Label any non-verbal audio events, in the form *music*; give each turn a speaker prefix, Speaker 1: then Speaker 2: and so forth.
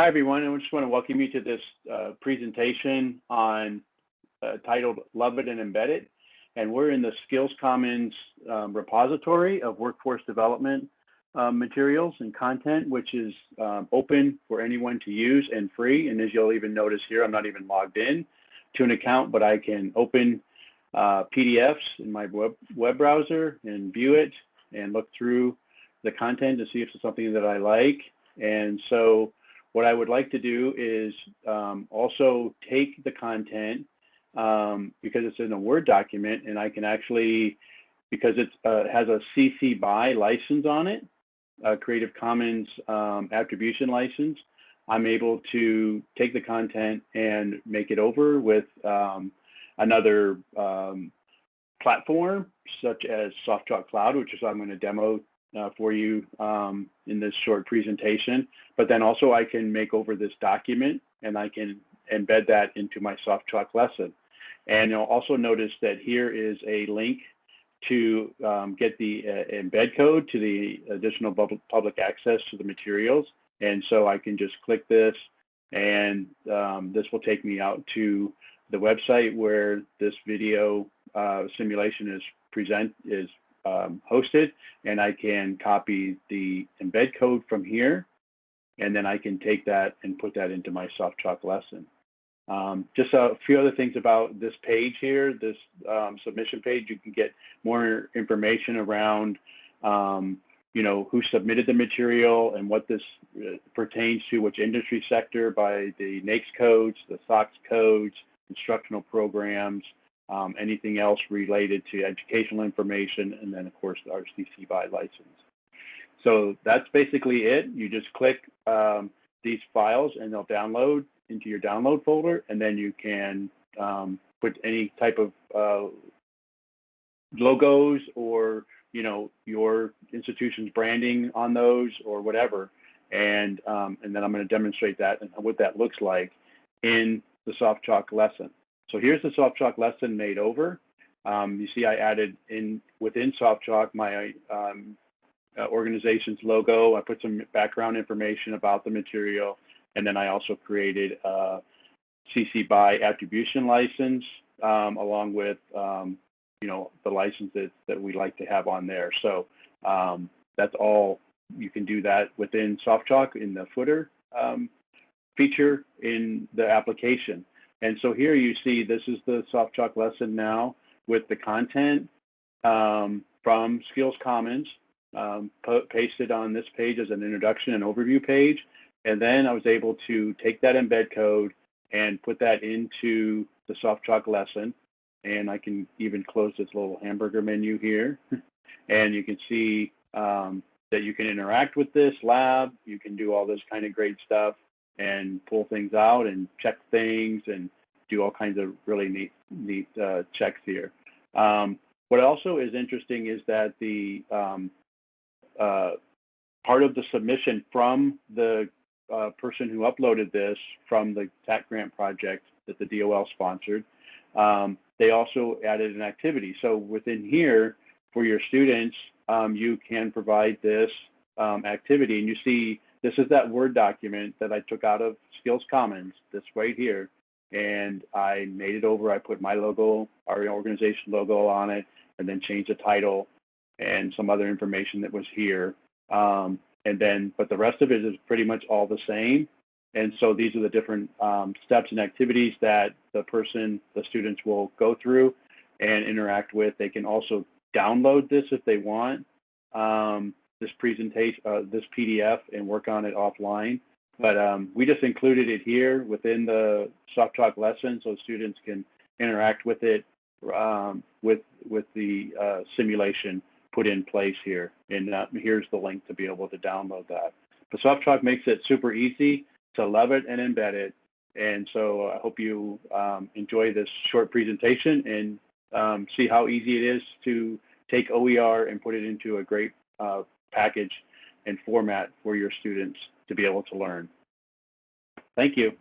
Speaker 1: Hi, everyone. I just want to welcome you to this uh, presentation on uh, titled Love It and Embed It. And we're in the Skills Commons um, repository of workforce development um, materials and content, which is um, open for anyone to use and free. And as you'll even notice here, I'm not even logged in to an account, but I can open uh, PDFs in my web, web browser and view it and look through the content to see if it's something that I like. And so what I would like to do is um, also take the content um, because it's in a Word document and I can actually, because it uh, has a CC BY license on it, a Creative Commons um, attribution license, I'm able to take the content and make it over with um, another um, platform such as SoftChalk Cloud, which is I'm going to demo uh, for you um, in this short presentation. But then also I can make over this document and I can embed that into my soft SoftChalk lesson. And you'll also notice that here is a link to um, get the uh, embed code to the additional public access to the materials. And so I can just click this and um, this will take me out to the website where this video uh, simulation is present is um, hosted and I can copy the embed code from here and then I can take that and put that into my SoftChalk lesson. Um, just a few other things about this page here, this um, submission page, you can get more information around, um, you know, who submitted the material and what this uh, pertains to, which industry sector by the NAICS codes, the SOC codes, instructional programs, um, anything else related to educational information, and then of course the RCC BY license. So that's basically it. You just click um, these files and they'll download into your download folder, and then you can um, put any type of uh, logos or you know your institution's branding on those or whatever, and um, and then I'm going to demonstrate that and what that looks like in the SoftChalk lesson. So here's the SoftChalk lesson made over. Um, you see I added in within SoftChalk my um, uh, organization's logo. I put some background information about the material, and then I also created a CC BY attribution license um, along with um, you know the licenses that we like to have on there. So um, that's all. You can do that within SoftChalk in the footer um, feature in the application. And so here you see this is the SoftChalk lesson now with the content um, from Skills Commons um, pasted on this page as an introduction and overview page. And then I was able to take that embed code and put that into the SoftChalk lesson. And I can even close this little hamburger menu here. *laughs* and you can see um, that you can interact with this lab. You can do all this kind of great stuff and pull things out and check things and do all kinds of really neat neat uh, checks here. Um, what also is interesting is that the um, uh, part of the submission from the uh, person who uploaded this from the TAC grant project that the DOL sponsored, um, they also added an activity. So within here, for your students, um, you can provide this um, activity. And you see this is that Word document that I took out of Skills Commons, this right here. And I made it over. I put my logo, our organization logo on it, and then changed the title and some other information that was here. Um, and then, but the rest of it is pretty much all the same. And so these are the different um, steps and activities that the person, the students will go through and interact with. They can also download this if they want. Um, this presentation, uh, this PDF and work on it offline. But um, we just included it here within the SoftChalk lesson so students can interact with it um, with, with the uh, simulation put in place here. And uh, here's the link to be able to download that. But SoftChalk makes it super easy to love it and embed it. And so I hope you um, enjoy this short presentation and um, see how easy it is to take OER and put it into a great uh, package and format for your students to be able to learn. Thank you.